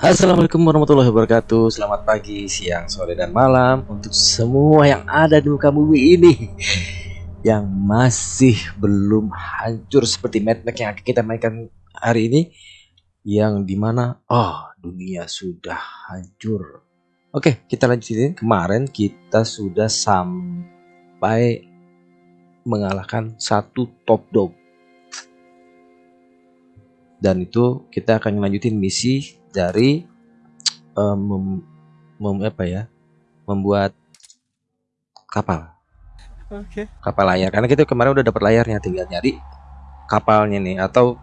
Assalamualaikum warahmatullahi wabarakatuh. Selamat pagi, siang, sore, dan malam Untuk semua yang ada di muka bumi ini Yang masih belum hancur seperti Mad Max yang kita mainkan hari ini Yang di mana, oh dunia sudah hancur Oke kita lanjutin Kemarin kita sudah sampai mengalahkan satu top dog. Dan itu kita akan lanjutin misi dari um, mem, mem, apa ya membuat kapal. Oke. kapal layar. Karena kita kemarin udah dapat layarnya tinggal nyari kapalnya nih atau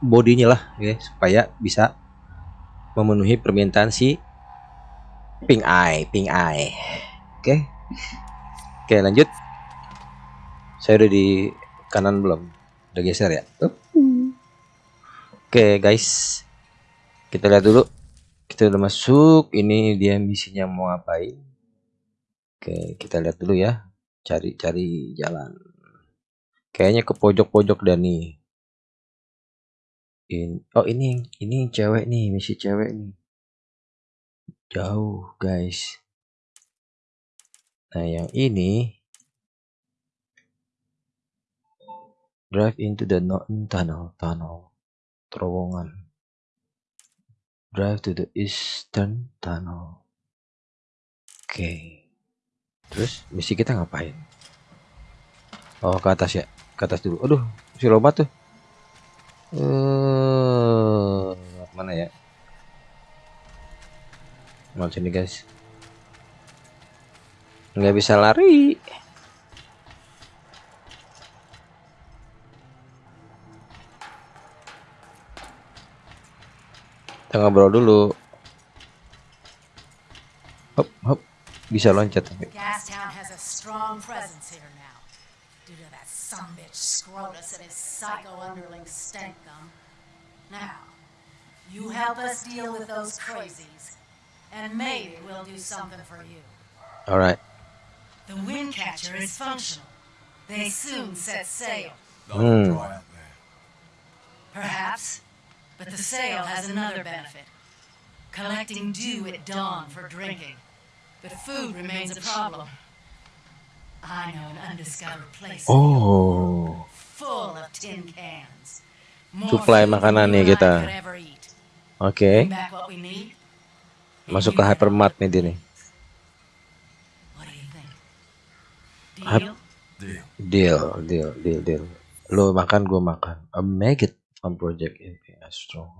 bodinya lah ya supaya bisa memenuhi permintaan si pink eye pink eye. Oke. Oke lanjut. Saya udah di kanan belum? Udah geser ya? Oke guys. Kita lihat dulu. Kita udah masuk. Ini dia misinya mau ngapain. Oke kita lihat dulu ya. Cari-cari jalan. Kayaknya ke pojok-pojok dan nih In, oh ini ini cewek nih misi cewek nih jauh guys. Nah yang ini drive into the northern tunnel tunnel terowongan. Drive to the eastern tunnel. Oke. Terus misi kita ngapain? Oh ke atas ya ke atas dulu. Aduh si lomba tuh. Eh mana ya mau sini guys. Nggak bisa lari. Kita ngobrol dulu. Hop hop. Bisa loncat tapi. Now, you help us deal with those crazies, and maybe we'll do something for you. alright The Windcatcher is functional. They soon set sail. Dry hmm. up there. Perhaps. But the sail has another benefit. Collecting dew at dawn for drinking. But food remains a problem. I know an undiscovered place oh full of tin cans. More Suplai food makanan nih and I kita. could oke Bring back what we need, and masuk ke hypermart nih dia nih. Deal? Deal. deal deal deal. Lo makan gue makan. A maggot on project ini strong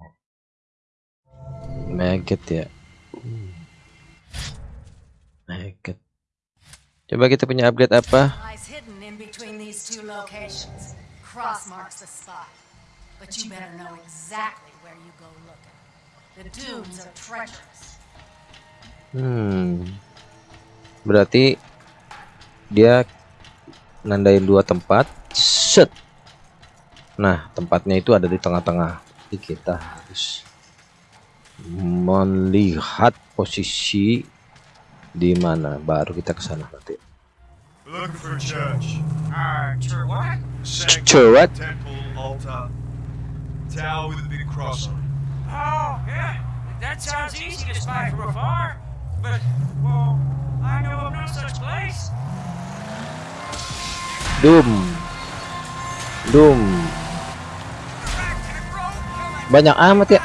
maggot ya. Maggot. Coba kita punya upgrade apa? In exactly. Hmm berarti dia nandain dua tempat set nah tempatnya itu ada di tengah-tengah jadi kita harus melihat posisi di mana baru kita ke sana nanti We're looking for a church. Uh, sure what? Sanctum, Church? Temple, altar. Tower with a big cross on it. Oh, yeah. That sounds easy to spy from afar. But, well, I know of no such place. Doom. Doom. Banyak amat ya.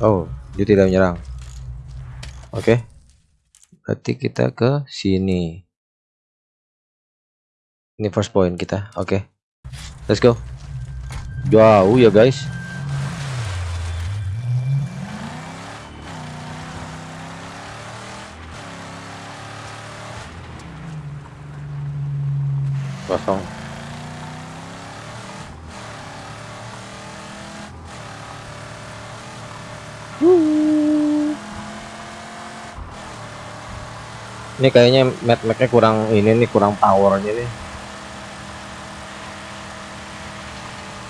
Oh dia tidak menyerang. Oke. Berarti kita ke sini ini first point kita oke. Let's go. Jauh ya guys. Kosong. Ini kayaknya map mapnya kurang ini nih kurang powernya nih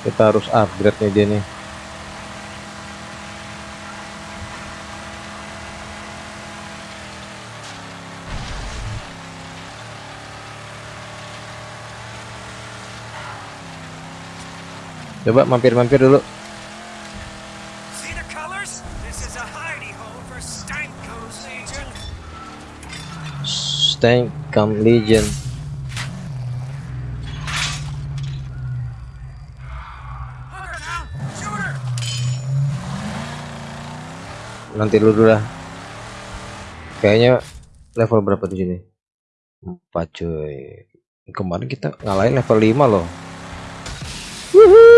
kita harus upgrade nih dia nih. Coba mampir-mampir dulu. See the colors? This is a hidey hole for Stanko's Legion. Stank Camp Legion Hooker down! Shoot her! Nanti dulu lah. Kayaknya level berapa di sini? Empat cuy. Kemarin kita ngalahin level 5 loh. Wuhu.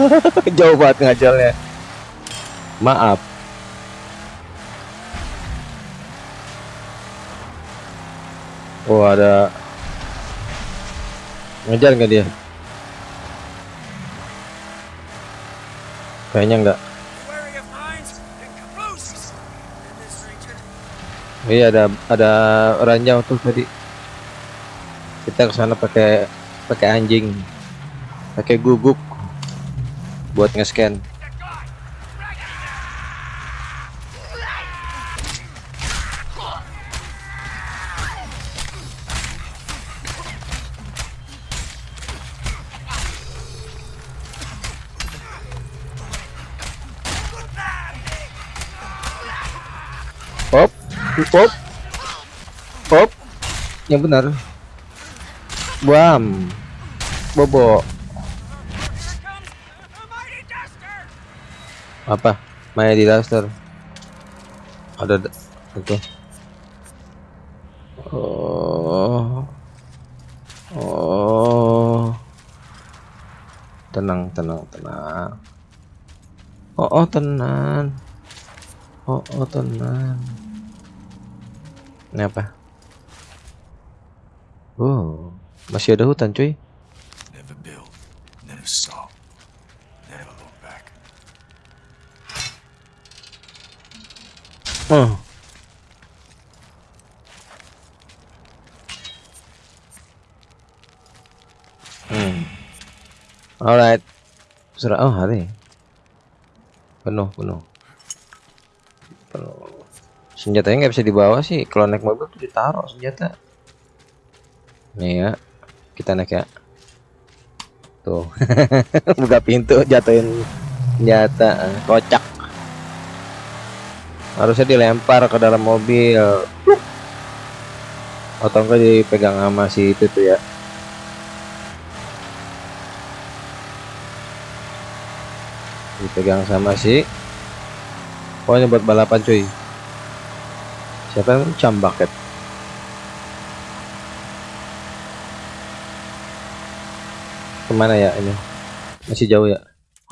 jauh banget ngajalnya. Maaf. Oh ada ngejar nggak dia? Kayaknya enggak iya ada ada ranjau tuh tadi. Kita ke sana pakai pakai anjing. Pakai guguk buat nge-scan Pop, pop, pop, yang benar. Bam, bobo. Here comes a mighty duster! Apa? Maya di Duster. Ada itu. Oh. Oh. Tenang, tenang, tenang. Oh, oh tenang. Oh, oh tenang. Ini apa? Oh, masih ada hutan, cuy. Sudah oh hari. Penuh, penuh. Penuh. Senjatanya nggak bisa dibawa sih. Kalau naik mobil tuh ditaruh senjata. Nih ya. Kita naik ya. Tuh. Buka pintu jatuhin senjata. Kocak harusnya dilempar ke dalam mobil atau enggak dipegang sama si itu tuh ya dipegang sama si pokoknya buat balapan cuy. Siapa yang cambaket ke mana ya ini? Masih jauh ya?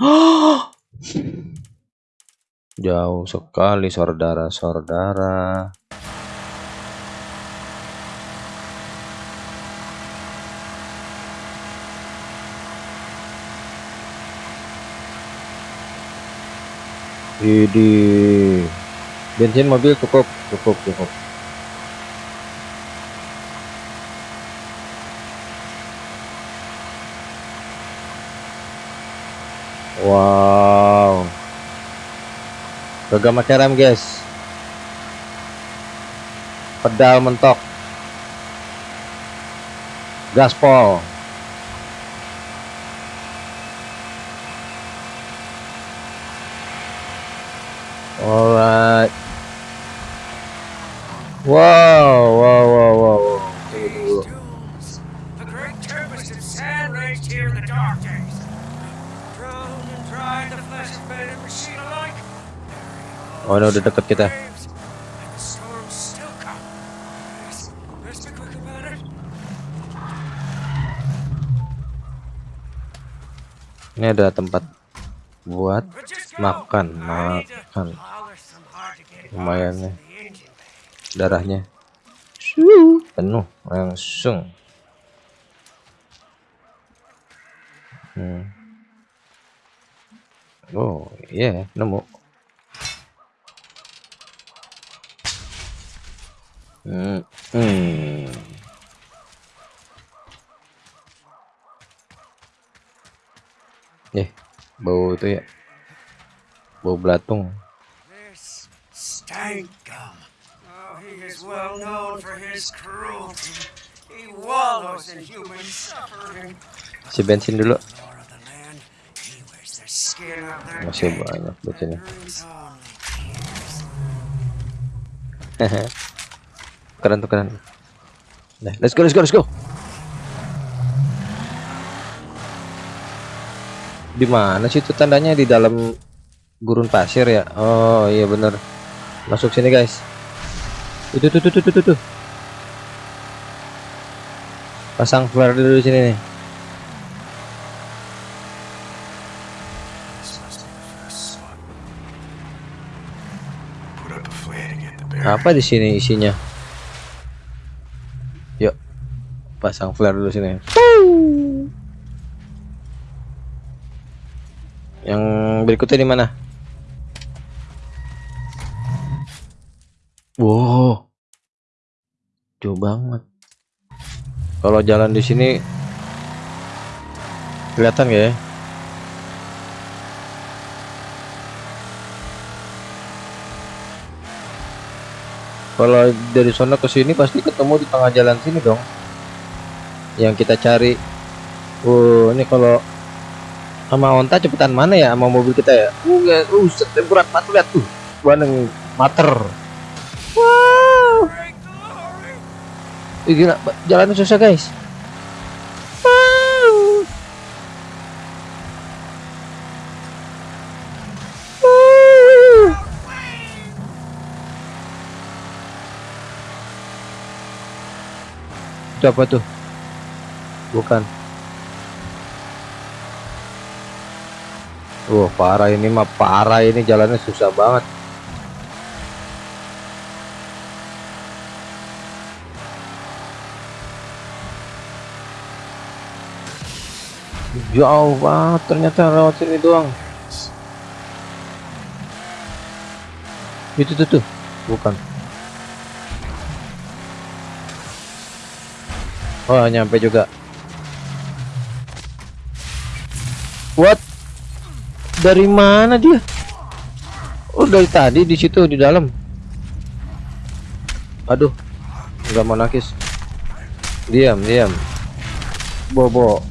Jauh sekali saudara-saudara. Idi. Bensin mobil cukup, cukup, cukup. Wow. Gagah pakai rem guys pedal mentok gaspol alright wow wow wow wow. Tunggu, tunggu. Oh ini udah deket kita. Ini ada tempat buat makan makan. Lumayan parts nih. in the engine bay. Darahnya penuh langsung. Hmm. Oh, iya, yeah, nemu. Hmm. hmm. Eh, bau itu ya. Bau belatung. This stank gum. Oh, he is well known for his cruelty. He wallows in human suffering. Si bensin dulu. Masih banyak bensinnya. Keren tuh keren. Nah, let's go, let's go, let's go. Di mana sih itu tandanya di dalam gurun pasir ya? Oh iya bener. Masuk sini guys. Itu tuh tuh tuh tuh tuh. tuh. Pasang flare dulu di sini nih. Apa di sini isinya? Yuk. Pasang flare dulu sini. Yang berikutnya di mana? Wow. Jauh banget. Kalau jalan di sini kelihatan ya? Kalau dari sana ke sini pasti ketemu di tengah jalan sini dong. Yang kita cari. Oh, ini kalau sama onta cepetan mana ya sama mobil kita ya? Uh, uh, berat banget lihat tuh. Bandeng mater. Wow. Great glory! Ih, gila, jalannya susah guys. Wow. Wow. Itu apa tuh? Bukan. Wah parah ini mah parah ini jalannya susah banget. Jauh banget ternyata lewat sini doang. Itu tuh tuh, bukan. Oh nyampe juga. What? Dari mana dia? Oh dari tadi di situ di dalam. Aduh, nggak mau nakis. Diam, diam. Bobo.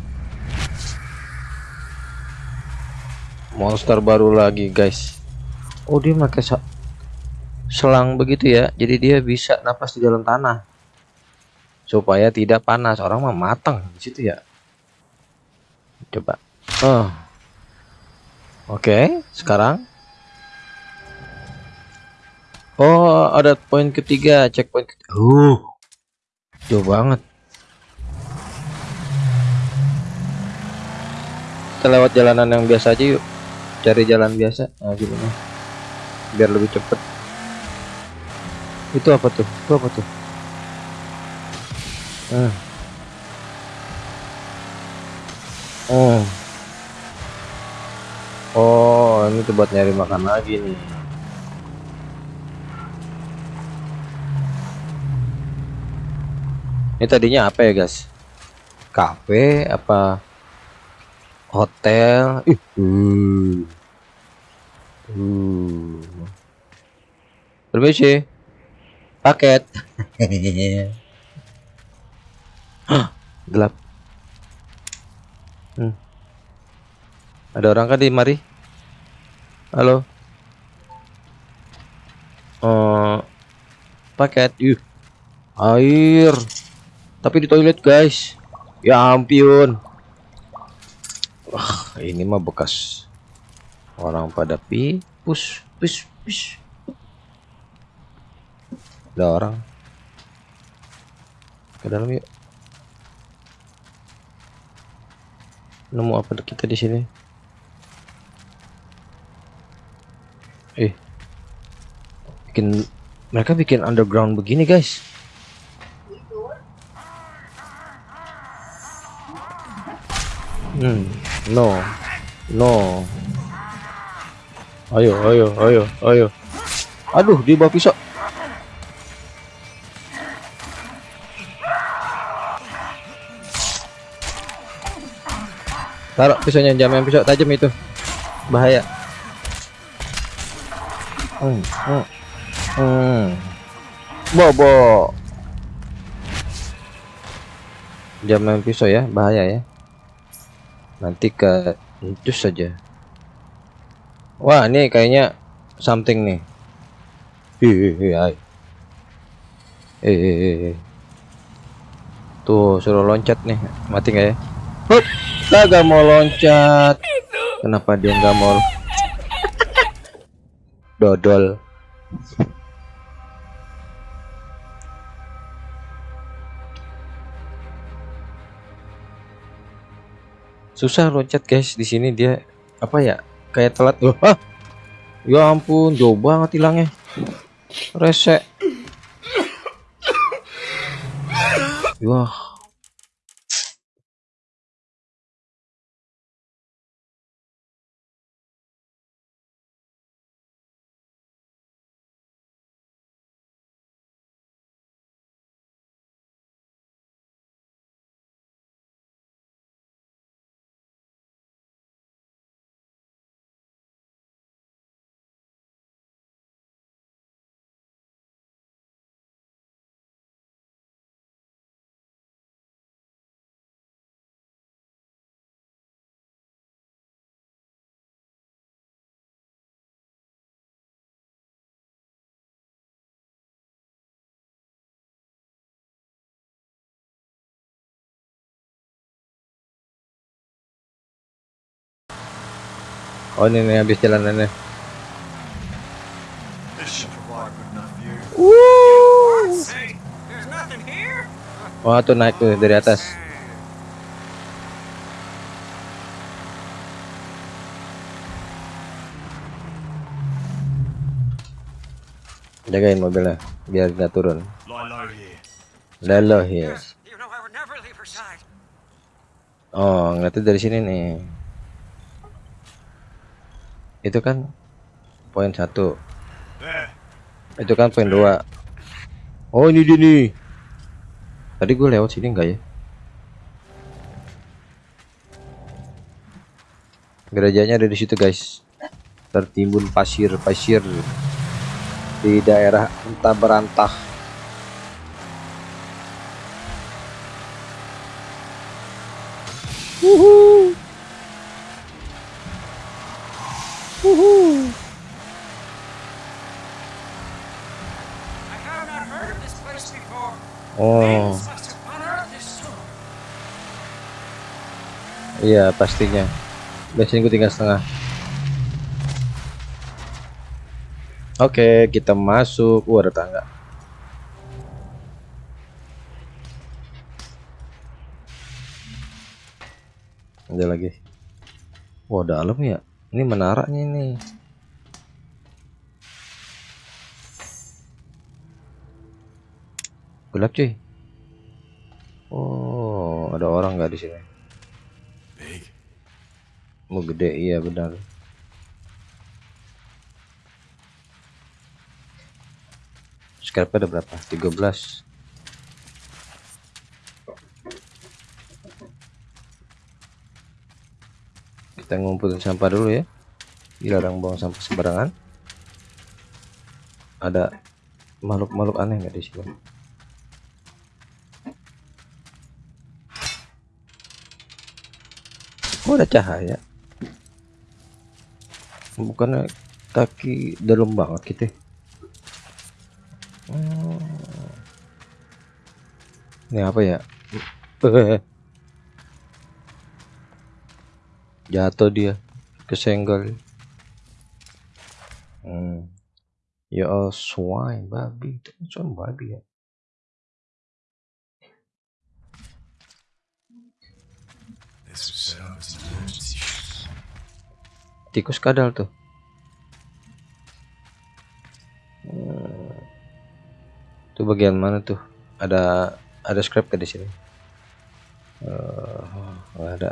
Monster baru lagi guys. Oh dia pakai selang begitu ya? Jadi dia bisa napas di dalam tanah. Supaya tidak panas. Orang mah matang di situ ya. Coba. Oh. Oke sekarang. Oh ada poin ketiga checkpoint ketiga. uh. Jauh banget. Kita lewat jalanan yang biasa aja yuk cari jalan biasa. Nah gimana biar lebih cepet. Itu apa tuh? Itu apa tuh? Hmm. oh oh ini tuh buat nyari makan lagi nih. Ini tadinya apa ya guys? Kafe apa hotel. Ih uh. Uh. permisi paket. Gelap. Hmm. ada orang kan di mari? Halo. Oh paket. Yuk air. Tapi di toilet guys. Ya ampun Wah, ini mah bekas orang pada pi, pus pis pis. Ada orang. Ke dalam yuk. Nemu apa kita di sini? Eh. Bikin mereka bikin underground begini, guys. Hmm no, no. Ayo, ayo, ayo, ayo. Aduh, di bawah pisau. Taruh pisaunya, main pisau tajam itu. Bahaya. Hmm, hmm, hmm. Bobo. Main pisau ya, bahaya ya. Nanti ke jus saja. Wah, ini kayaknya something nih. Hihihi. Eh, tuh suruh loncat nih, mati nggak ya? Hup, kagak mau loncat. Kenapa dia nggak mau? Dodol. Susah loncat guys di sini dia apa ya? Kayak telat loh. Ah! Ya ampun, jauh banget hilangnya. Resek. Wah. Oh ini nih habis jalanannya. Here? Oh tuh naik tuh dari atas. Jagain mobilnya biar nggak turun. Low here. Ya. Oh ngeliatnya dari sini nih. Itu kan poin satu. Itu kan poin dua. Oh ini dia nih. Tadi gue lewat sini enggak ya? Gerejanya ada di situ guys. Tertimbun pasir-pasir di daerah entah berantah. Wuhu. Wuhu. I have not heard of this place before. Oh, Things must have unearthed this stone. Pastinya. Bensin gue tinggal setengah. Oke, kita masuk. Wah, ada tangga. Ada lagi. Wah, dalam ya. Ini menaranya ini. Gelap cuy. Oh, ada orang nggak di sini? Mau gede, iya benar. Scrap ada berapa? 13. Kita ngumpulin sampah dulu ya. Dilarang buang sampah sembarangan. Ada makhluk-makhluk aneh nggak di sini? Oh, ada cahaya. Bukannya kaki dalam banget gitu. Oh. Ini apa ya? Jatuh dia kesenggol. Hmm. Ya swine babi itu swine babi ya. Tikus kadal tuh. Hmm. Itu bagian mana tuh? Ada ada scrap ke di sini? Eh, nggak ada.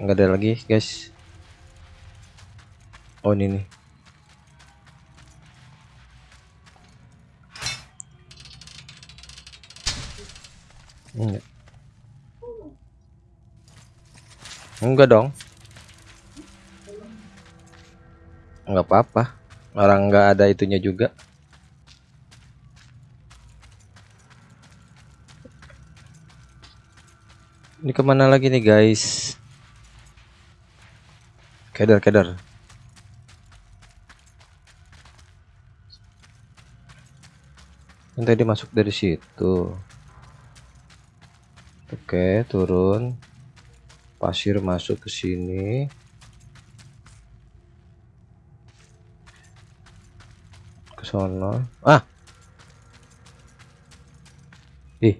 nggak ada lagi guys oh ini nih enggak enggak dong nggak apa-apa. Orang nggak ada itunya juga. Ini ke mana lagi nih guys? Kedar kedar Yang tadi masuk dari situ. Oke turun. Pasir masuk ke sini sono. Ah! Ih.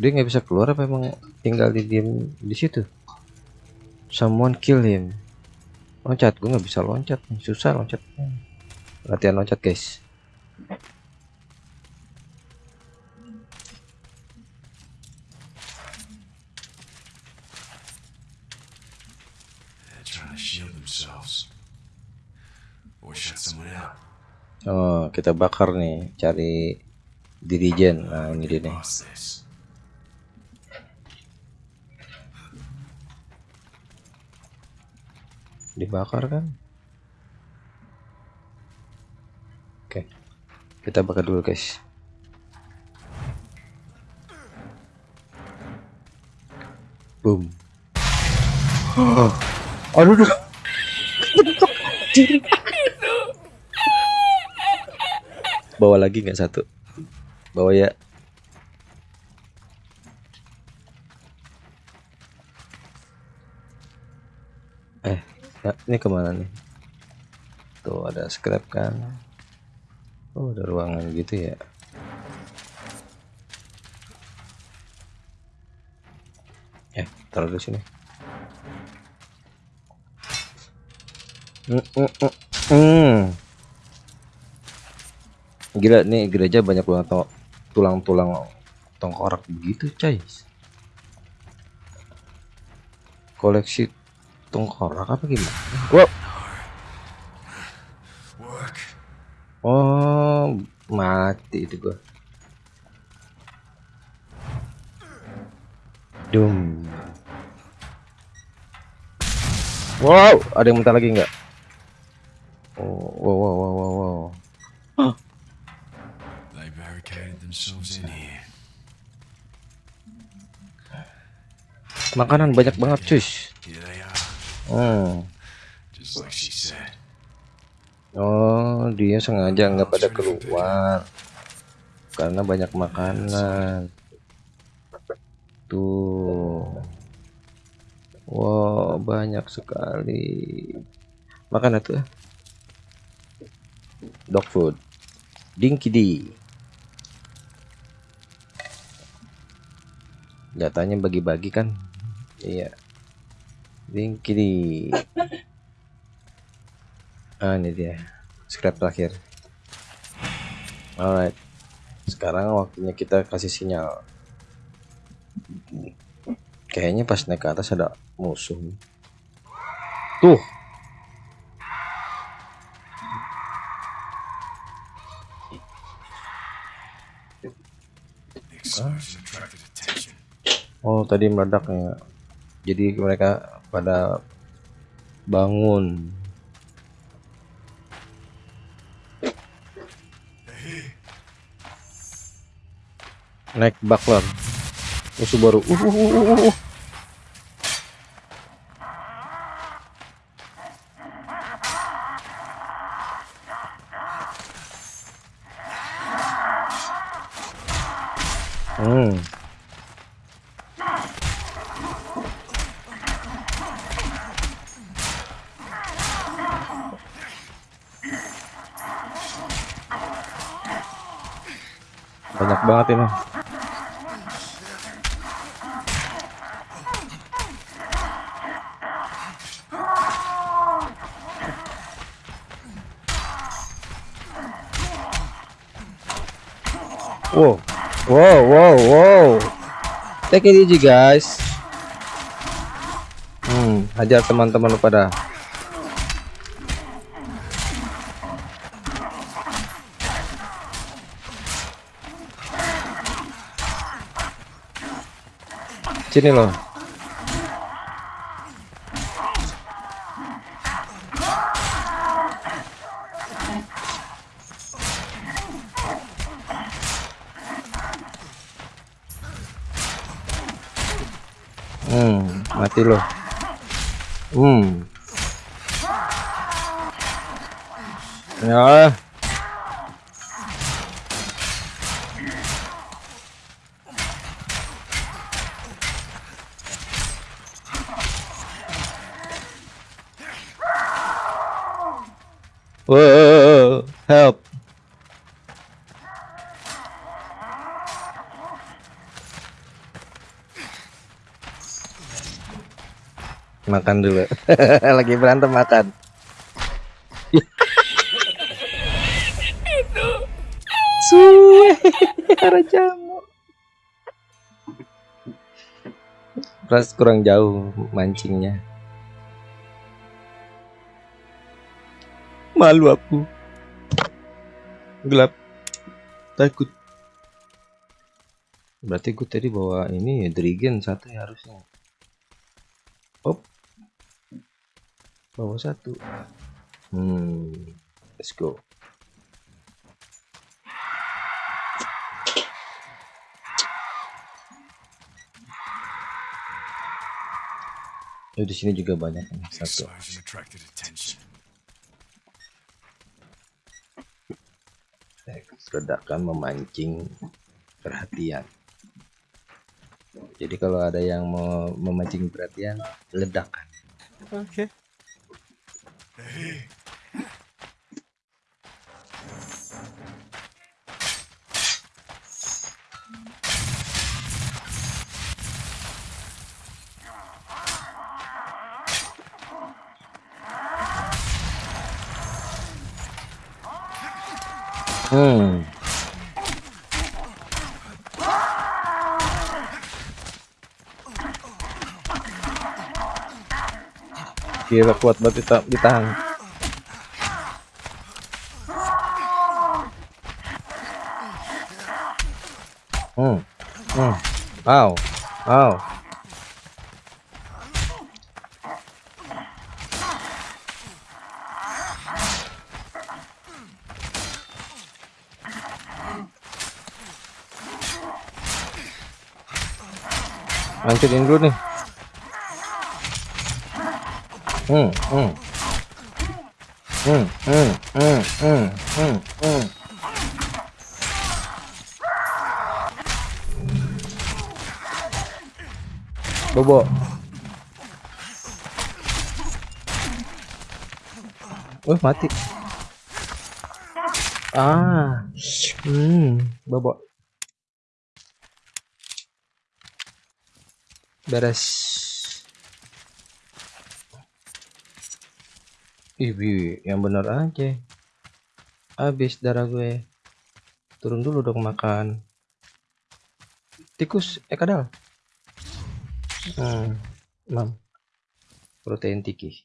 Dia nggak bisa keluar apa emang tinggal di diem di situ? Someone kill him. Loncat gue nggak bisa loncat. Susah loncat. Latihan loncat guys oh kita bakar nih cari dirijen nah ini dia nih dibakar kan oke kita bakar dulu guys boom oh. aduh aduh. Bawa lagi nggak satu? Bawa ya. Eh ini ke mana nih? Tuh ada scrap kan? Oh ada ruangan gitu ya. Eh taruh di sini. Hmm, hmm, hmm, hmm. Gila nih gereja banyak banget tulang-tulang tengkorak begitu coy koleksi tengkorak apa gimana Work. Oh, mati itu gua. Dum. Wow, ada yang minta lagi nggak? Makanan banyak banget, are. Hmm. Oh, dia sengaja nggak pada keluar karena banyak makanan. Tuh. Wow, banyak sekali. Makan itu. Dog food. Dinky D. Jatahnya bagi-bagi kan? Iya. Dinky D. Ah, ini dia. Scrap terakhir. Alright. Sekarang waktunya kita kasih sinyal. Kayaknya pas naik ke atas ada musuh. Tuh. Oh, tadi meledaknya. Jadi mereka pada bangun. Naik baklar. Musuh baru. Uh, uh, uh, uh, uh. Hmm. Banyak banget ini. Wow, wow, wow, wow. take it easy guys hmm hajar teman-teman pada sini loh Hmm, mati loh. Hmm. Ya. Whoa, help. Makan dulu. Lagi berantem makan. Suwe, arah jamu. Ras kurang jauh mancingnya. Malu aku. Gelap. Takut. Berarti gue tadi bawa ini ya Drigen satu ya harusnya. Op. Bawa satu. Hmm. Let's go. Oh, di sini juga banyak satu. Ledakan memancing perhatian. Jadi kalau ada yang mau memancing perhatian, ledakan. Oke. Hmm. Gila kuat banget dita- ditahan. Hmm. Hmm. Wow. Wow. Hancurin dulu nih. Hmm, hmm. Hmm, hmm, hmm, hmm, hmm. Bobo. Oh, mati. Ah. Hmm, bobo. Beres. Ih, Bi, yang bener aja. Habis darah gue. Turun dulu dong makan. Tikus, eh kadal. Hmm, mam. Protein tiki.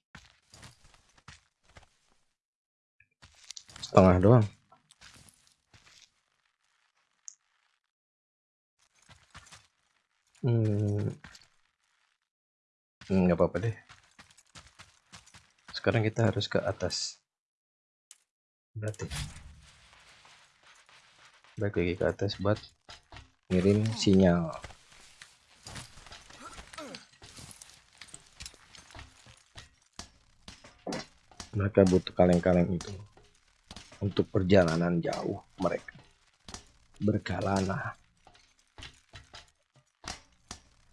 Setengah doang. Hmm, hmm, nggak apa-apa deh. Sekarang kita harus ke atas. Berarti. Balik lagi ke atas buat ngirim sinyal. Mereka butuh kaleng-kaleng itu untuk perjalanan jauh mereka berkelana.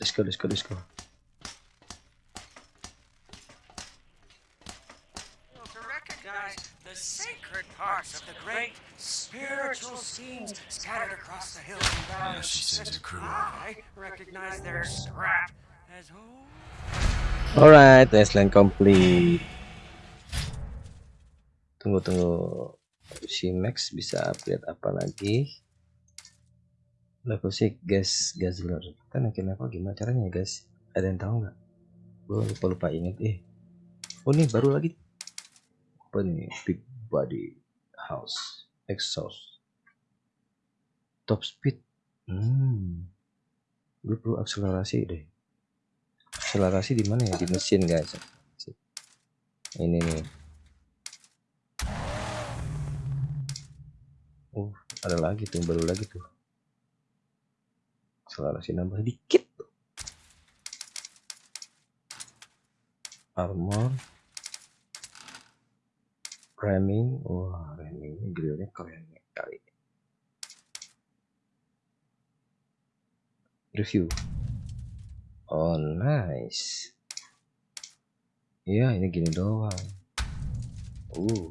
Let's go, let's go, let's go. To recognize the sacred parts of the great spiritual schemes scattered across the hills. And valleys. she sends her crew I recognize their scrap as home. Alright, Wasteland complete. Tunggu tunggu. Si Max bisa upgrade apa lagi? level sih gas guzzler kita naikin level gimana caranya ya guys ada yang tahu nggak? Gue lupa lupa inget eh oh nih baru lagi. Apa nih big body house exhaust. Top speed? Hmm. Gue perlu akselerasi deh. Akselerasi di mana ya? Di mesin guys. Ini nih. Uh ada lagi tuh baru lagi tuh. Akselerasi nambah dikit armor ramming wah ramming grillnya keren kali review. Oh nice. Iya ini gini doang. Uh.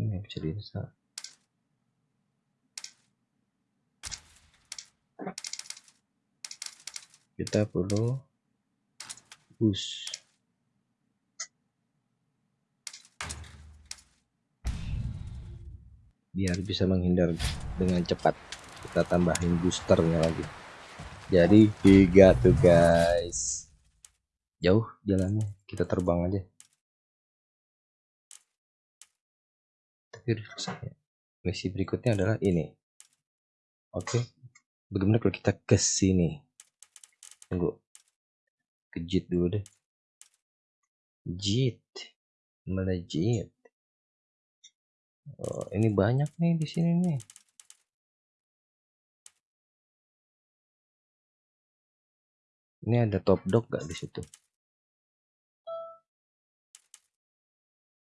Ini bisa diinstal kita perlu boost biar bisa menghindar dengan cepat kita tambahin boosternya lagi. Jadi tiga tuh guys. Jauh jalannya kita terbang aja. Tapi rusaknya misi berikutnya adalah ini. Oke bagaimana kalau kita ke sini tunggu ke jit dulu deh jit mana jit Oh, ini banyak nih di sini nih. Ini ada top dog gak di situ?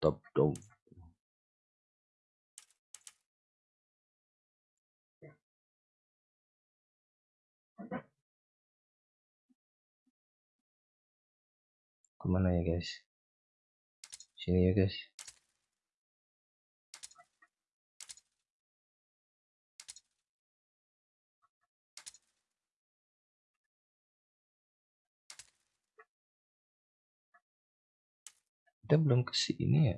Top dog. Ke mana ya guys? Sini ya guys. kita belum ke sini ya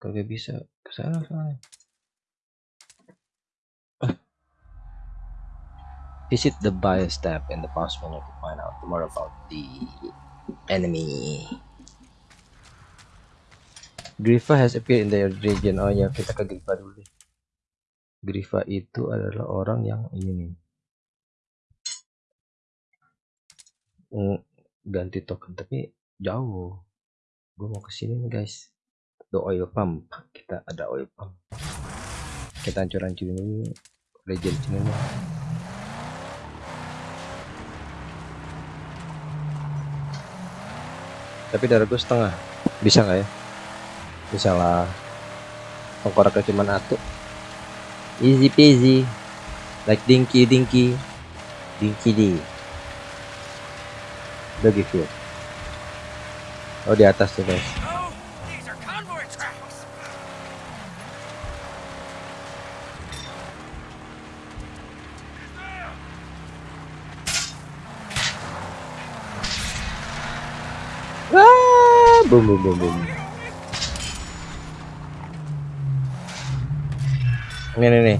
kagak bisa ke sana soalnya visit the bias tab in the pause menu to find out more about the enemy. Grifa has appeared in the region. Oh ya kita ke Grifa dulu deh. Grifa itu adalah orang yang ini nih. Mm, ganti token tapi jauh. Gue mau ke sini nih guys. The oil pump. Kita ada oil pump. Kita hancur hancurin dulu. Legend sini tapi darah gue setengah. Bisa nggak ya? Bisa lah. Tengkoraknya cuma satu. Easy peasy. Like dinky dinky. Dinky di bagi fuel oh di atas tuh guys Oh, these are convoy tracks. ah boom boom boom boom. Nih nih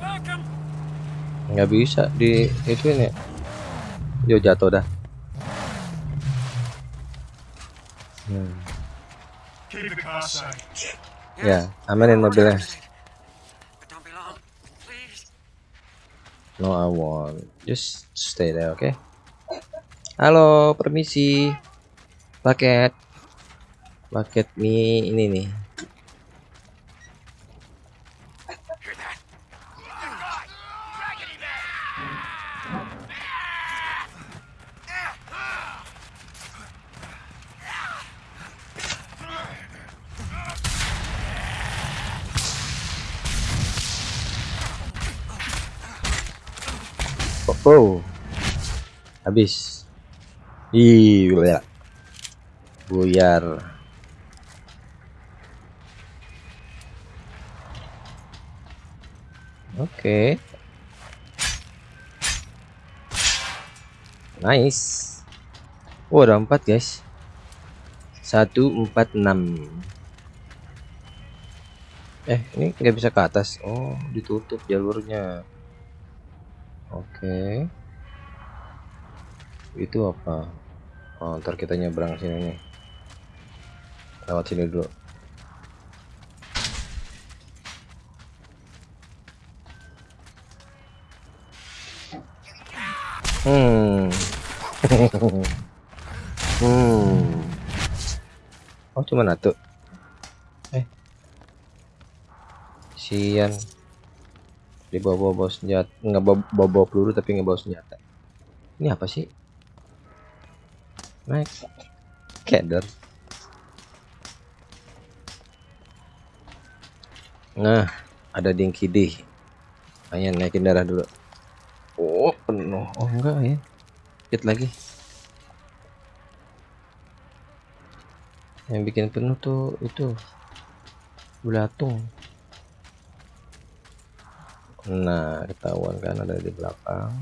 welcome. nggak bisa di itu ini yo jatuh dah hmm. Keep the car safe. Ya amanin mobilnya. No I want just stay there oke halo permisi. Paket. Paket mie ini nih oh, oh. habis. Ih gila. buyar. Oke. Nice. Oh ada empat guys. Satu empat enam. Eh ini nggak bisa ke atas. Oh ditutup jalurnya oke. Itu apa? Oh ntar kita nyebrang sini nih. Lewat sini dulu. Hmm. Hmm. Oh cuma satu. Eh. Sian dia bawa bawa senjata nggak bawa bawa, bawa peluru tapi nggak bawa senjata. Ini apa sih? Naik. Keder nah ada dinky D. Hanya naikin darah dulu. Oh penuh. Oh enggak ya. Dikit lagi. Yang bikin penuh tuh itu belatung nah ketahuan kan ada di belakang.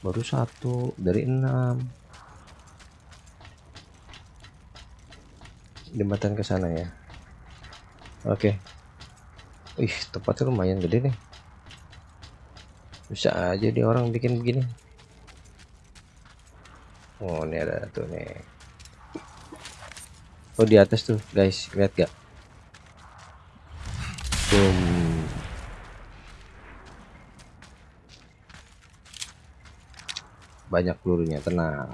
Baru satu dari enam. Jembatan ke sana ya. Oke. Ih tempatnya lumayan gede nih. Bisa aja di orang bikin begini. Oh ini ada tuh nih. Oh di atas tuh guys. Lihat gak boom banyak pelurunya tenang.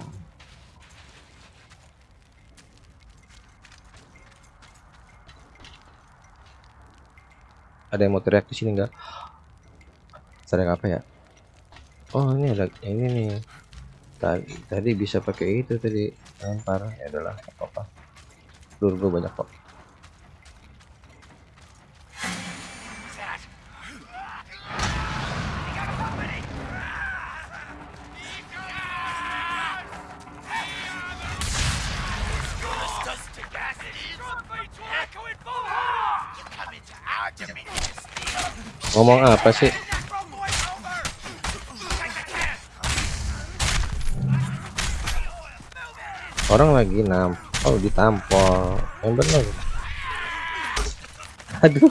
Ada yang mau teriak di sini enggak sering apa ya? Oh ini ada ini nih. Tadi tadi bisa pakai itu tadi lempar. Ya adalah apa apa peluru banyak kok ngomong apa sih? Orang lagi nam oh ditampol yang bener. Aduh.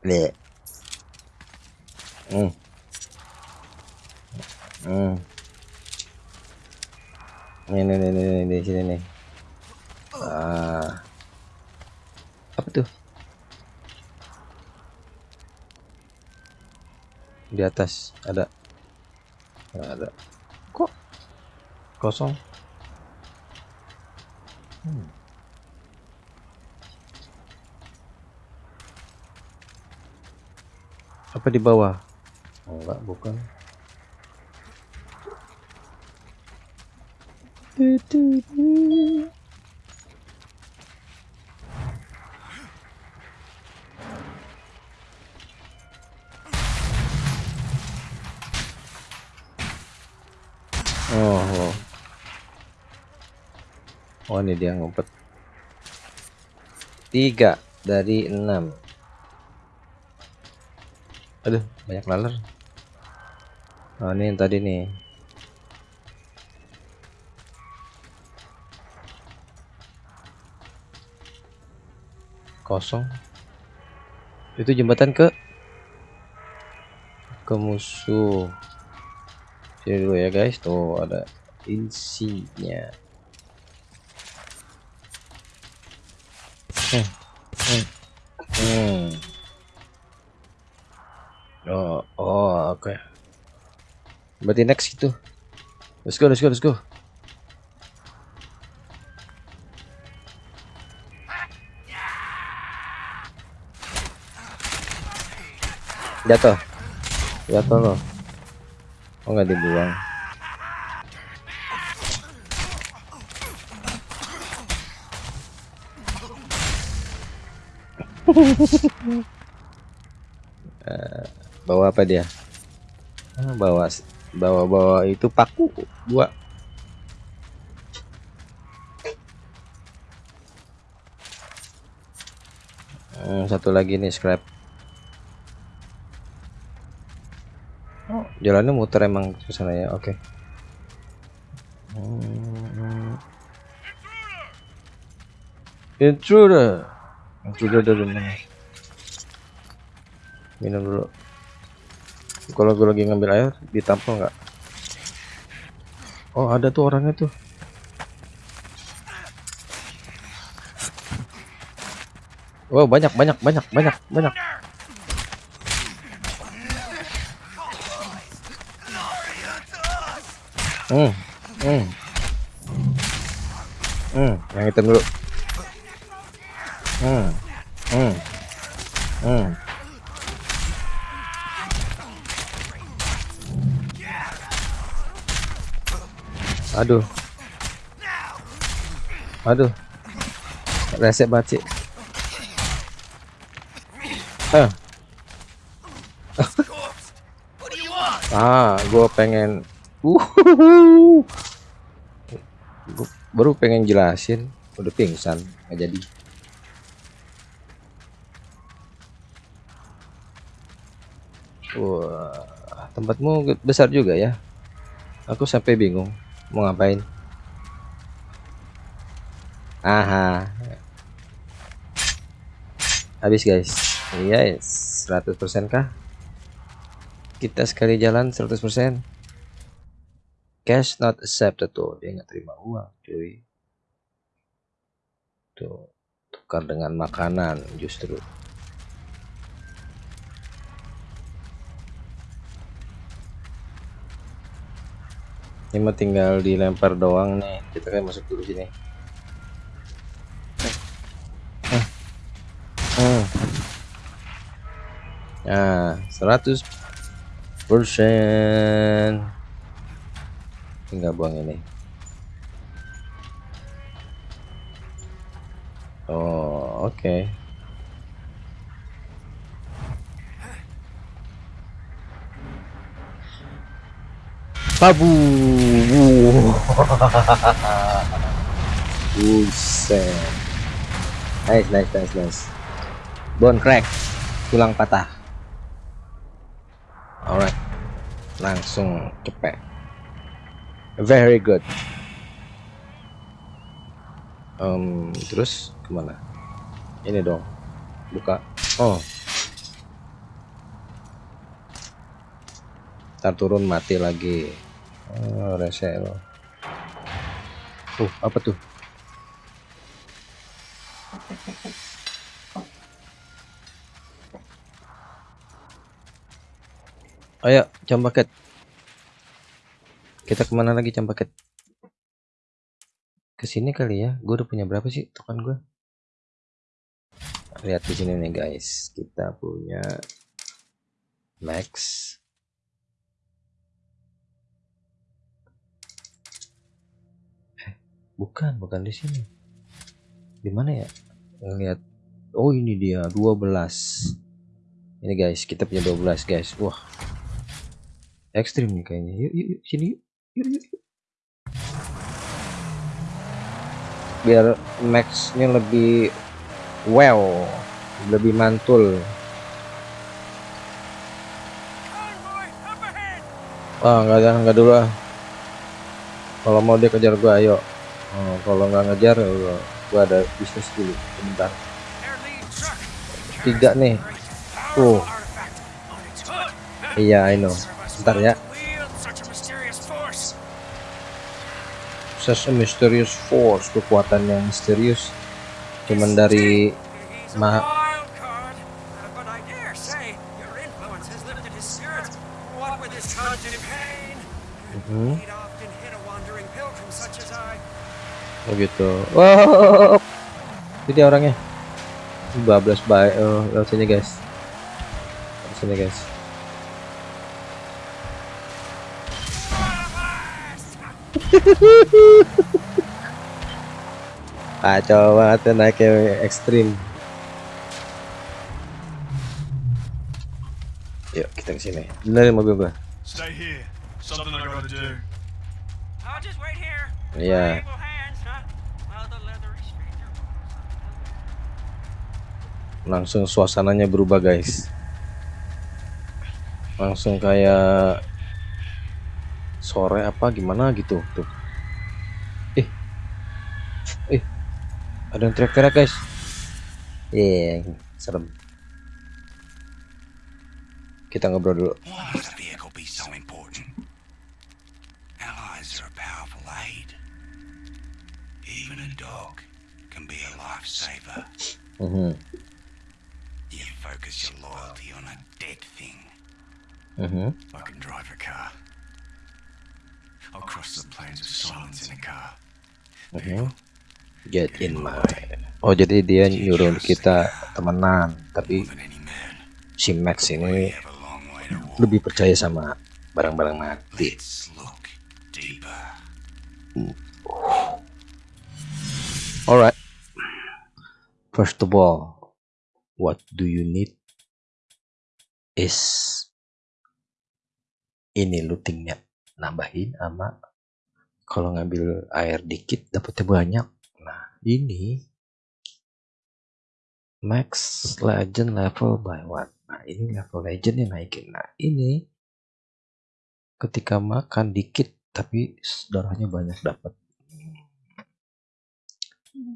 Bleh. Hmm. Hmm. Nih, nih, nih, nih, nih, di sini nih. Ah. Apa tuh? Di atas ada. Nggak ada. Kok kosong? Hmm. Apa di bawah? Oh, enggak, bukan. Oh, oh. Oh, ini dia ngumpet. Tiga dari enam. Aduh, banyak laler. Oh, ini yang tadi nih. Kosong. Itu jembatan ke ke musuh. Sini dulu ya guys, tuh ada insinya. Hmm. Hmm. Hmm. Oh, oh, oke. Okay. Berarti next gitu. Let's go, let's go, let's go. Jatuh. Jatuh loh, Oh nggak dibuang. Eh, bawa apa dia? Ah, bawa bawa bawa itu paku dua Hmm, satu lagi nih scrap. Oh, jalannya muter emang ke sana ya? Oke. Hmm. intruder. Intruder dari mana? Minum dulu kalau gue lagi ngambil air ditampol nggak? Oh ada tuh orangnya tuh. Wow banyak banyak banyak banyak banyak. Hmm hmm. Hmm yang hitam dulu. Hmm hmm hmm aduh. Aduh. Resep banget sih ah gue pengen. Uh baru pengen jelasin. Udah pingsan nggak jadi. Wah tempatmu besar juga ya? Aku sampai bingung mau ngapain? Aha. Habis guys. Yes 100% kah? Kita sekali jalan 100% cash not accepted tuh. Dia nggak terima uang cuy. Tuh tukar dengan makanan justru ini mah tinggal dilempar doang nih kita kan masuk dulu sini Hmm. Nah, 100 persen. Tinggal buang ini. Oh, oke. Babu. Buset. Nice, nice, nice, nice. Bone crack, tulang patah. Alright, langsung cepet. Very good. Um, terus ke mana? Ini dong, buka. Oh, ntar turun mati lagi. Oh, rese lo. Tuh, apa tuh? Ayo, jam paket. Kita ke mana lagi jam paket? Ke sini kali ya. Gue udah punya berapa sih token gue? Lihat di sini nih guys. Kita punya max. Bukan, bukan di sini. Di mana ya? Lihat. Oh, ini dia 12. Ini guys, kita punya 12 guys. Wah, ekstrim nih kayaknya yuk yuk, yuk sini yuk yuk, yuk, biar maxnya lebih wow lebih mantul ah nggak ada nggak dulu ah kalau mau dia kejar gua ayo oh, kalau nggak ngejar ya gua ada bisnis dulu sebentar tiga nih tuh iya I know Bentar ya. Such a mysterious force, kekuatan yang misterius. Cuman dari ma Hmm. oh gitu. Wow jadi orangnya. Bablas baik. Oh, lewat sini guys. Lewat sini guys. Kacau banget ya naiknya ekstrim. Yuk kita ke sini. Benerin mobil gua. Stay here. Something I gotta do. just wait here. Iya. Yeah. Langsung suasananya berubah, guys. Langsung kayak sore apa gimana gitu tuh. Eh. Eh. Ada yang teriak-teriak, guys. Iya, serem. Kita ngobrol dulu. Why must a vehicle be so important? Allies are a powerful aid. Even a dog can be a lifesaver. Mhm. You focus your loyalty on a dead thing. Mhm. I can drive a car. I'll cross the plains of silence in a car. Mhm. Get in my. Oh, jadi dia nyuruh kita temenan, tapi si Max ini lebih percaya sama barang-barang mati. Alright. First of all, what do you need is ini lootingnya nambahin sama kalau ngambil air dikit dapetnya banyak. Nah ini max legend level by one. Nah ini level legendnya naikin. Nah ini ketika makan dikit tapi darahnya banyak dapat.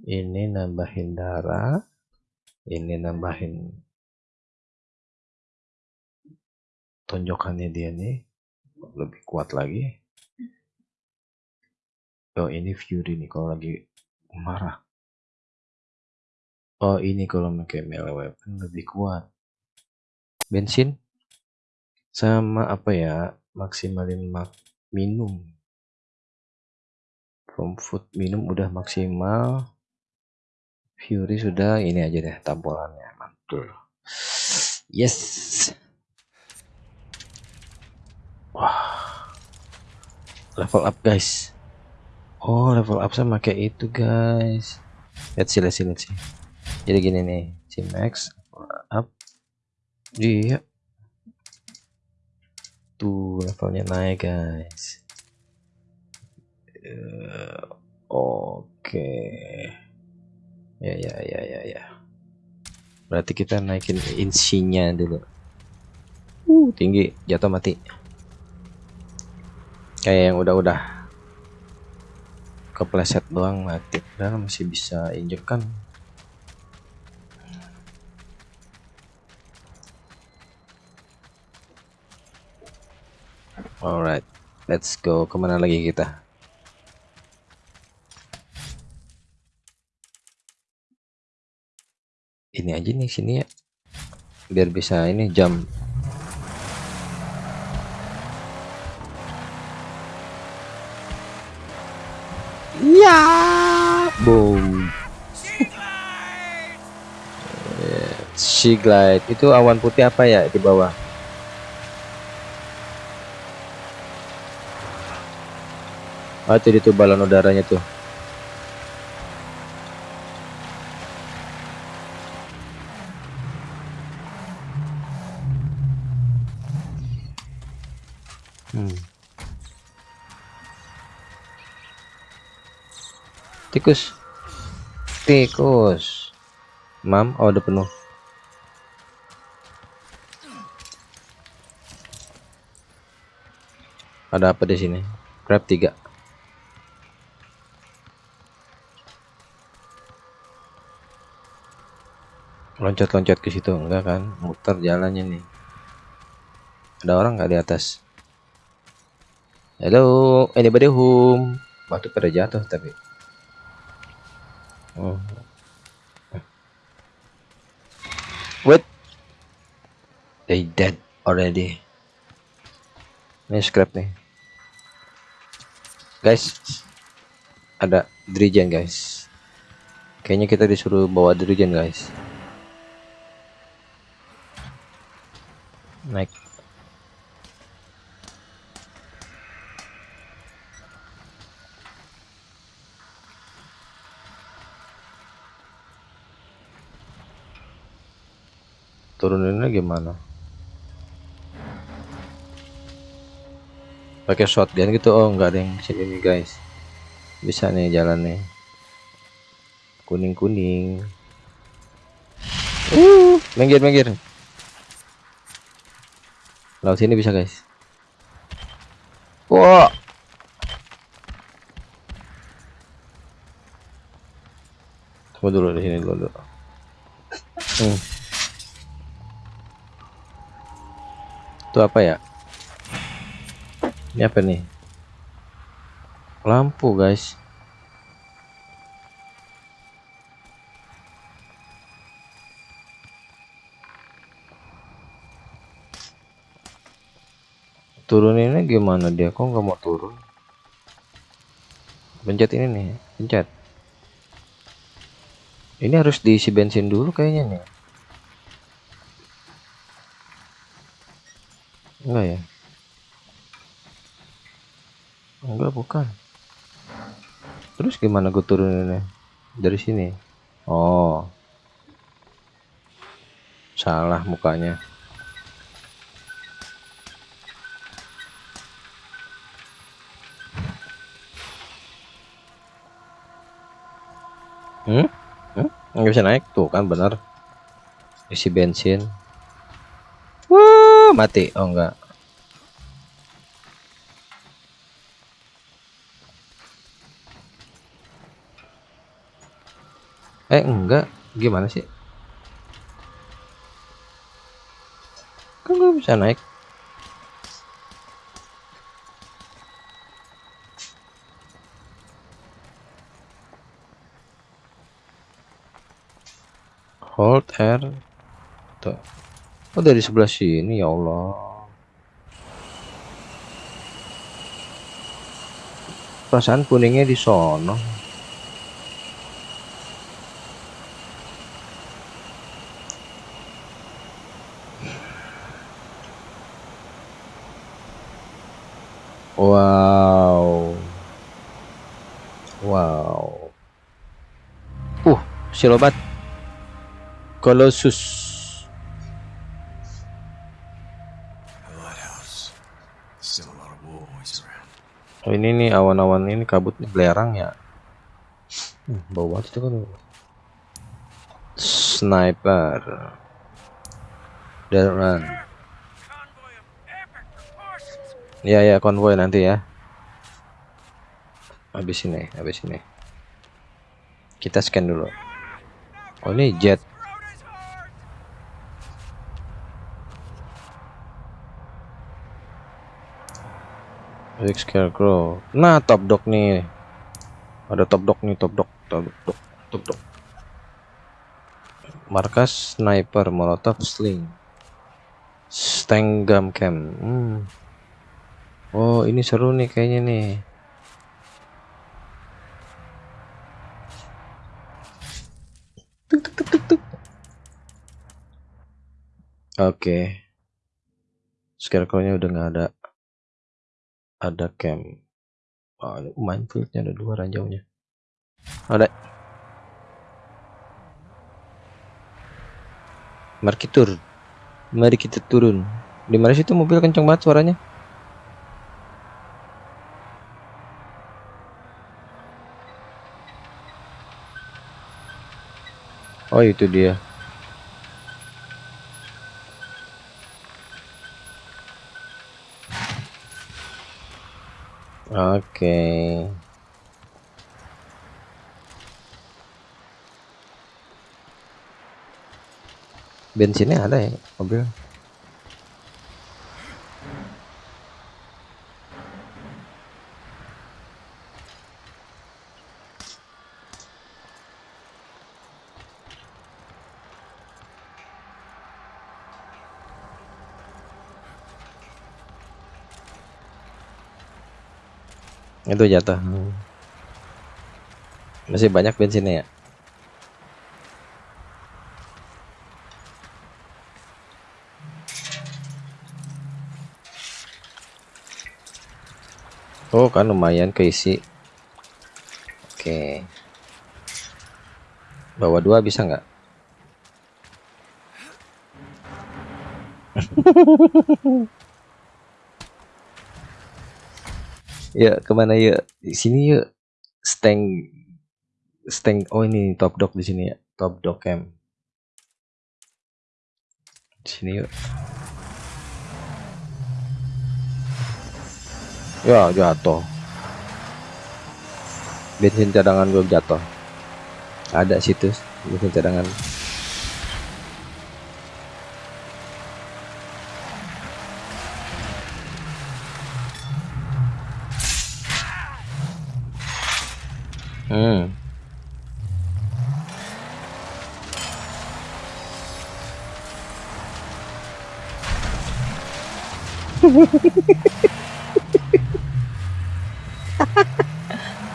Ini nambahin darah. Ini nambahin tonjokannya dia nih lebih kuat lagi. Oh ini Fury nih kalau lagi marah. Oh ini kalau pakai melee weapon lebih kuat. Bensin sama apa ya maksimalin mak minum. From food minum udah maksimal. Fury sudah ini aja deh tampolannya mantul. Yes. Level up guys. Oh level up sama kayak itu guys. Lihat sih lihat sih lihat sih. Jadi gini nih, si Max up. Dia tuh levelnya naik guys. Eh, Oke. Ya ya ya ya ya. Berarti kita naikin insinya dulu. Uh, tinggi, jatuh mati. Kayak yang udah-udah kepleset doang mati. Dan masih bisa injek kan. Alright, let's go. Ke mana lagi kita? Ini aja nih sini ya. Biar bisa ini jam. Ya, boom. Sea glide itu awan putih apa ya di bawah? Oh, itu itu balon udaranya tuh. Hmm. Tikus. Tikus. Mam, oh udah penuh. Ada apa di sini? Crab 3. Loncat-loncat ke situ enggak kan? Muter jalannya nih. Ada orang nggak di atas? Hello, anybody home? Batu pada jatuh tapi. Oh. Wait. They dead already. Ini scrap nih. Guys, ada dirijen guys. Kayaknya kita disuruh bawa dirijen guys. Naik. Turuninnya gimana? Pakai shotgun gitu oh nggak ada yang sini nih guys. Bisa nih jalan nih kuning kuning uh minggir minggir. Laut sini bisa guys. Wah. Tunggu dulu di sini dulu, dulu. Hmm. itu apa ya ini apa nih? Lampu guys. Turuninnya gimana dia? Kok nggak mau turun? Pencet ini nih pencet. Ini harus diisi bensin dulu kayaknya nih. Enggak ya enggak bukan. Terus gimana gue turuninnya? Dari sini? Oh. Salah mukanya. Hmm? Hmm? Nggak bisa naik? Tuh kan bener. Isi bensin. Wah mati. Oh enggak eh enggak. Gimana sih? Kan gue bisa naik. Hold R. Tuh. Oh dari sebelah sini ya Allah. Perasaan kuningnya di sono wow wow uh silobat Colossus A lighthouse. Still a lot of war boys around. Oh, ini nih awan-awan ini kabut belerang ya. Hmm, bau itu kan. Sniper. Dan run. Ya ya konvoy nanti ya. Habis ini, habis ini. Kita scan dulu. Oh ini jet. Rick Scarecrow. Nah, top dog nih. Ada top dog nih, top dog, top dog, top dog. Markas sniper, molotov sling. Stanggam cam. Hmm. Oh, ini seru nih kayaknya nih. Tuk, tuk, tuk, tuk, tuk. Oke. Scarecrow-nya udah nggak ada. Ada camp oh, minefieldnya ada dua ranjaunya. Ada. Mari kita turun mari kita turun. Di mana situ mobil kenceng banget suaranya? Oh itu dia Oke. Bensinnya ada ya mobil. Itu jatuh. Masih banyak bensinnya ya? Oh kan lumayan keisi. Oke. Bawa dua bisa nggak? ya ke mana ya sini yuk. Stank stank oh ini top dog di sini ya. Top dog camp di sini yuk. Ya jatuh. Bensin cadangan gue jatuh. Ada situs bensin cadangan hmm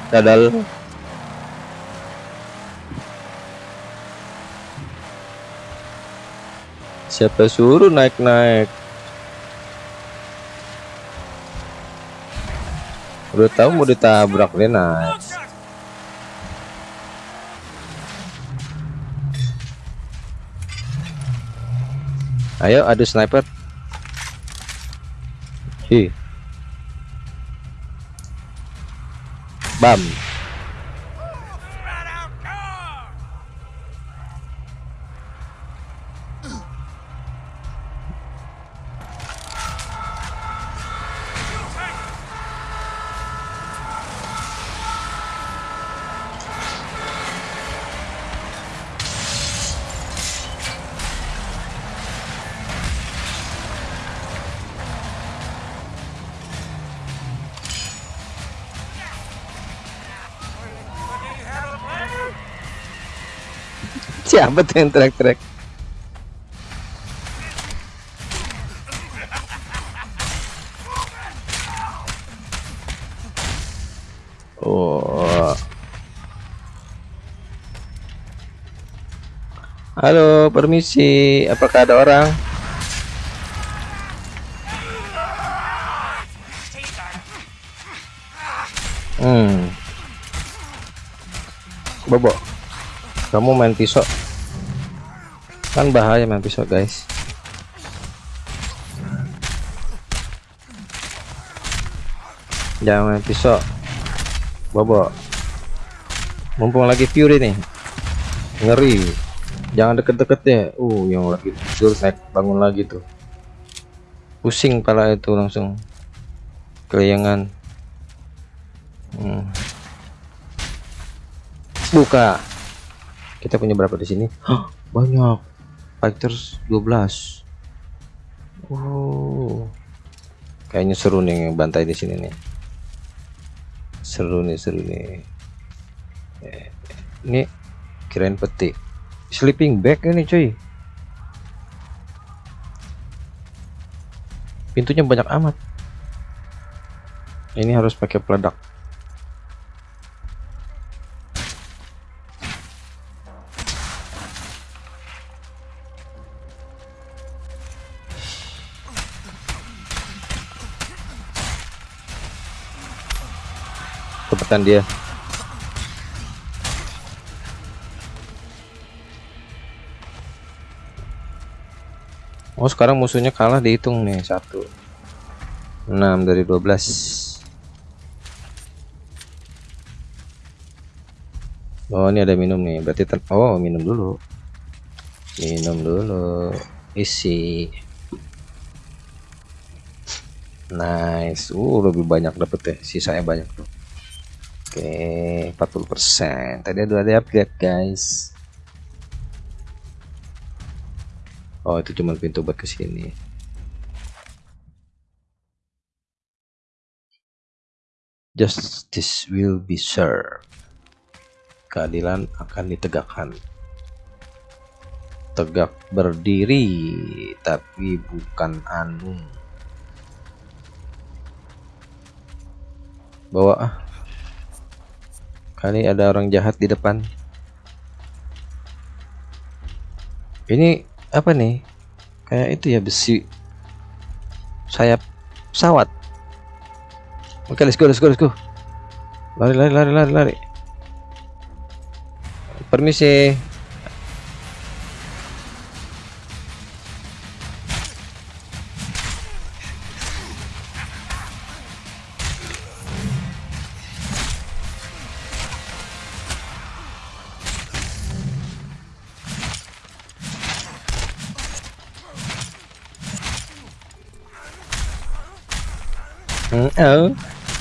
Dadal. Siapa suruh naik-naik? Udah tahu mau ditabrak dia naik. Ayo adu sniper. Hi. Bam. Siapa tuh yang teriak-teriak? Oh. Halo, permisi. Apakah ada orang? Hmm. Bobo. Kamu main pisau. Kan bahaya main pisau, guys. Jangan main pisau. Bobo. Mumpung lagi Fury nih. Ngeri. Jangan deket-deket ya. Uh, yang lagi tidur naik bangun lagi tuh. Pusing pala itu langsung. Kelayangan. Hmm. Buka. Kita punya berapa di sini? Banyak. Fighters 12. Oh. Kayaknya seru nih bantai di sini nih. Seru nih, seru nih. Eh, Ini kirain peti. Sleeping bag ini cuy. Pintunya banyak amat. Ini harus pakai peledak. Cepetan dia. Oh sekarang musuhnya kalah dihitung nih satu 6 dari 12 Oh ini ada minum nih berarti oh minum dulu. Minum dulu isi. Nice. Uh lebih banyak dapet ya sisanya banyak tuh oke 40% tadi ada upgrade guys. Oh itu cuma pintu buat ke sini Justice will be served. Keadilan akan ditegakkan. Tegak berdiri Tapi bukan anu. Bawa ah Kali ada orang jahat di depan. Ini apa nih? Kayak itu ya besi. Sayap pesawat oke let's go let's go let's go. Lari lari lari lari lari. Permisi oh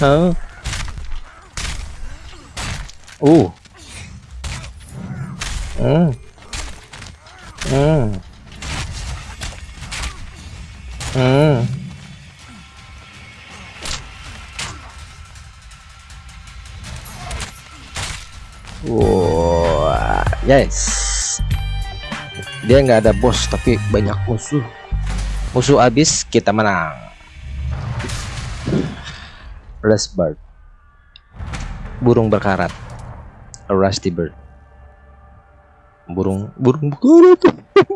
oh uh hmm hmm hmm Wah, yes. Dia nggak ada bos tapi banyak musuh. Musuh habis kita menang. Rust bird. Burung berkarat. A rusty bird. Burung burung berkarat.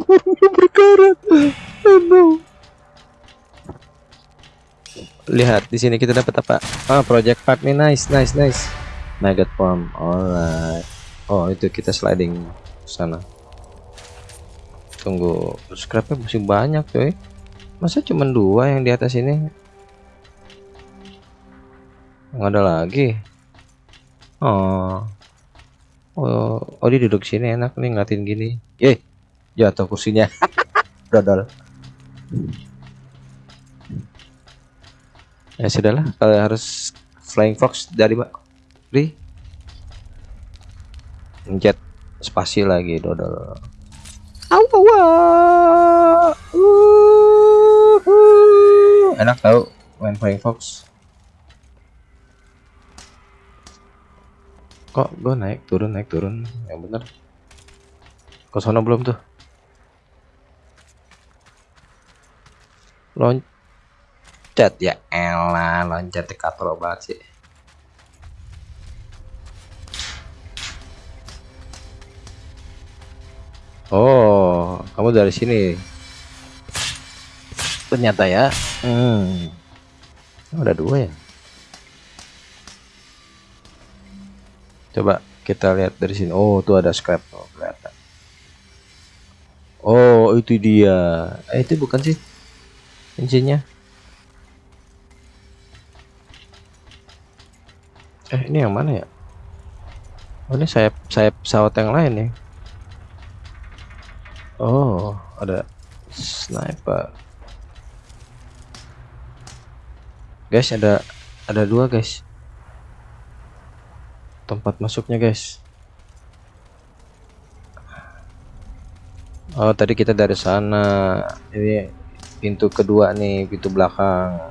burung berkarat. Oh no. Lihat di sini kita dapat apa? Ah, project part nih nice, nice, nice. Nugget farm, alright. Oh itu kita sliding sana. Tunggu, scrapnya masih banyak coy. Masa cuma dua yang di atas ini? Nggak ada lagi. Oh, oh, oh dia duduk sini enak nih ngeliatin gini. Eh, jatuh kursinya. Dodol. Ya sudahlah, kalau harus flying fox dari Ri Jet spasi lagi dodol Enak tau main Flying Fox Kok gue naik turun naik turun yang bener Ke sana belum tuh Loncat ya elah loncat dekator banget sih Oh, kamu dari sini. Ternyata ya. Hmm. Oh, ada dua ya. Coba kita lihat dari sini. Oh, tuh ada scrap. Oh, kelihatan. Oh, itu dia. Eh, itu bukan sih cincinnya. Eh, ini yang mana ya? Oh, ini sayap sayap pesawat yang lain ya. Oh, ada sniper. Guys, ada ada dua, guys. Tempat masuknya, guys. Oh, tadi kita dari sana. Ini pintu kedua nih, pintu belakang.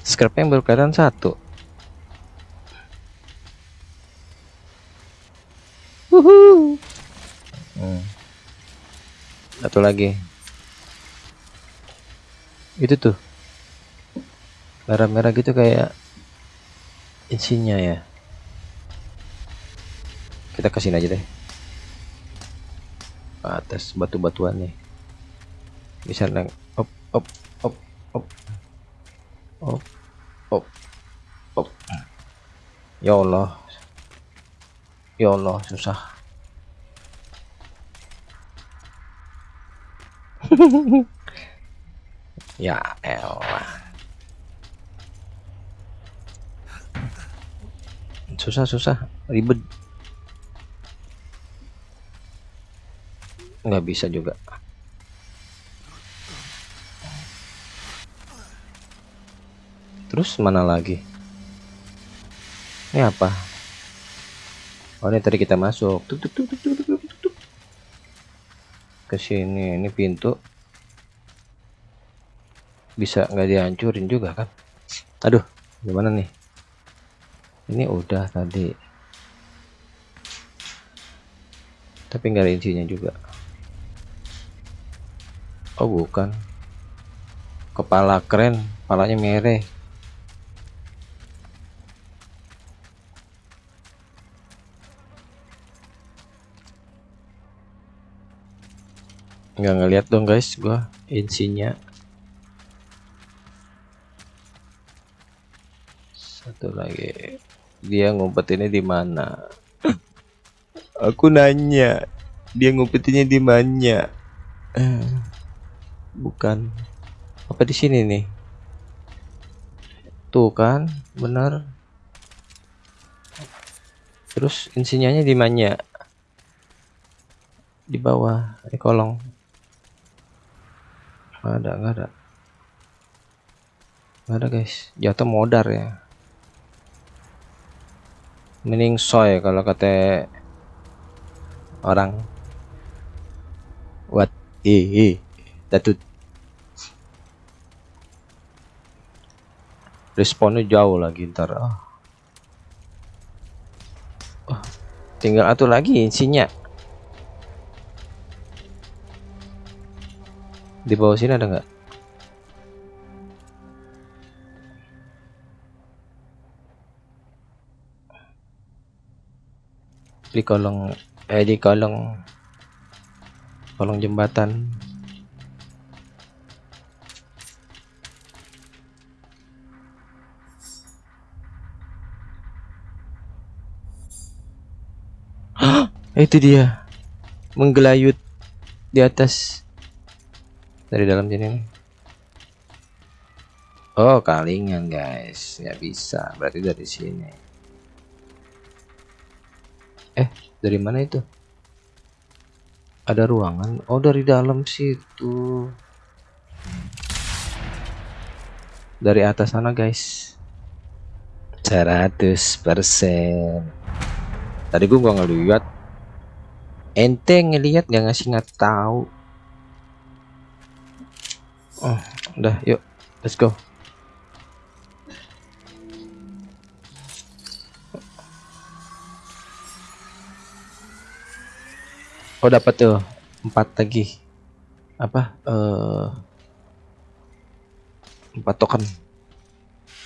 Scrap yang baru kelihatan satu. Hmm. Satu lagi. Itu tuh. Merah-merah gitu kayak isinya ya. Kita kasih aja deh. Atas batu-batuan nih. Bisa neng op op op op op op op. Ya Allah. Ya Allah, susah. ya elah. Susah, susah, ribet. Nggak bisa juga. Terus mana lagi? Ini apa? Oh ini tadi kita masuk. Tuk, tuk, tuk, tuk, tuk, tuk, tuk, tuk. Ke sini, ini pintu. Bisa nggak dihancurin juga kan? Aduh, gimana nih? Ini udah tadi. Tapi nggak ada juga. Oh bukan. Kepala keren, kepalanya merah. nggak ngeliat dong guys gua insinya satu lagi. Dia ngumpetinnya di mana? Aku nanya dia ngumpetinnya di mana? Bukan. Apa di sini nih? Tuh kan benar. Terus insinyanya di mana? Di bawah di kolong. Ada, nggak ada. Nggak ada guys. Jatuh modar ya. Mending soy kalau kata orang. What? Eh. Datut. Responnya jauh lagi ntar. Oh. Oh, tinggal atur lagi isinya. Di bawah sini ada nggak? Di kolong eh di kolong kolong jembatan. Itu dia menggelayut di atas dari dalam sini. Oh, kalingan guys, nggak bisa. Berarti dari sini. Eh, dari mana itu? Ada ruangan. Oh, dari dalam situ. Dari atas sana, guys. 100%. Tadi gua nggak ngeliat. Ente ngeliat nggak ngasih nggak tahu. Oh, udah, yuk. Let's go. Oh dapat tuh. Empat lagi. Apa? Eh empat token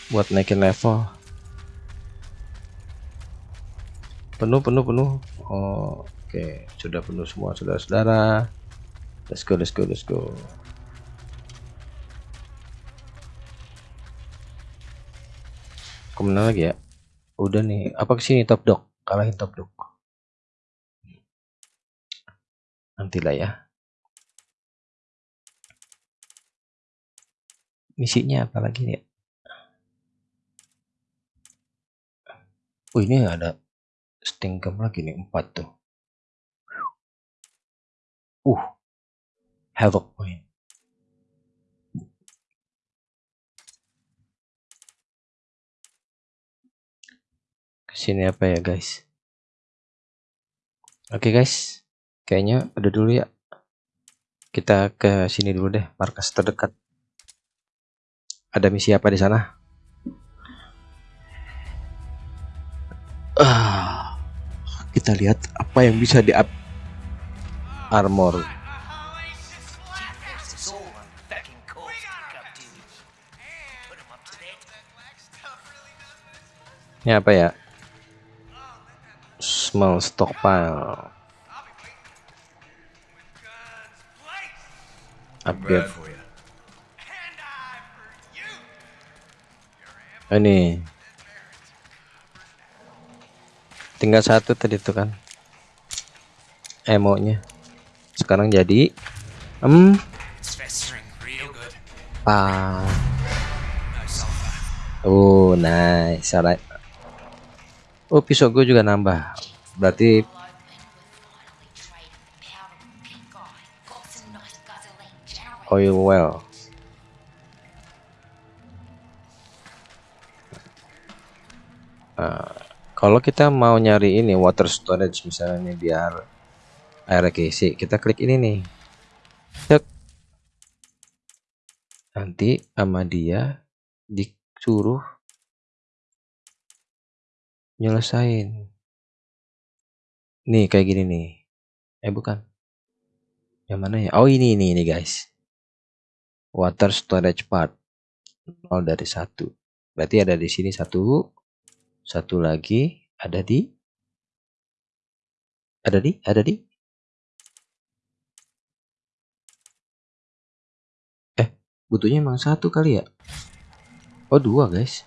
buat naikin level. Penuh penuh penuh. Oh, oke sudah penuh semua saudara-saudara. Let's go let's go let's go. Ke mana lagi ya? Udah nih. Apa ke sini top dog? Kalahin top dog nantilah ya. Misinya apa lagi nih? Oh ini ada stingkem lagi nih empat tuh. Uh havoc point. Ke sini apa ya guys? Oke guys kayaknya udah dulu ya. Kita ke sini dulu deh markas terdekat. Ada misi apa di sana? Ah kita lihat apa yang bisa di up armor. Ini apa ya? Small stockpile upgrade. You. ini. Tinggal satu tadi tuh kan. Emonya. Sekarang jadi. Real good. ah oh nice. Alright. Oh pisau gue juga nambah. Berarti oil well. Nah, kalau kita mau nyari ini water storage misalnya biar air keisi kita klik ini nih. Cek. nanti sama dia disuruh nyelesain. Nih kayak gini nih. Eh bukan. Yang mana ya? Oh ini ini ini guys water storage part. 0 dari satu. Berarti ada di sini satu. Satu lagi. Ada di? Ada di? Ada di? Eh butuhnya emang satu kali ya? Oh dua guys.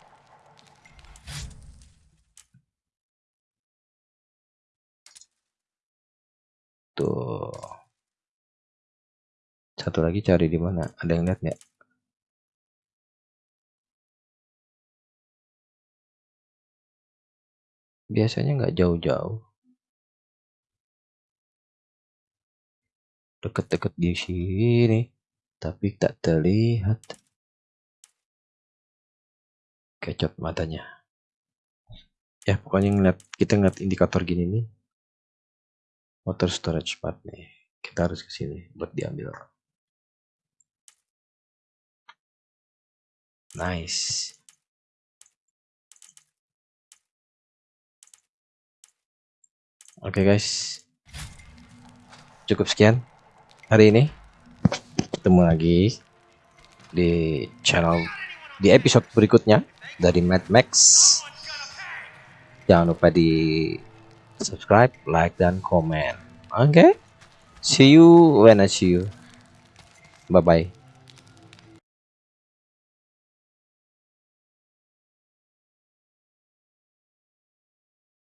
Tuh satu lagi cari di mana? Ada yang lihat nggak? Biasanya nggak jauh-jauh. Deket-deket di sini tapi tak terlihat. Kecot matanya. Ya pokoknya ngeliat kita ngeliat indikator gini nih. Water storage part nih. Kita harus ke sini buat diambil nice. Oke guys. Cukup sekian hari ini. Ketemu lagi di channel di episode berikutnya dari Mad Max. Jangan lupa di subscribe like dan komen. Oke? See you when I see you. Bye bye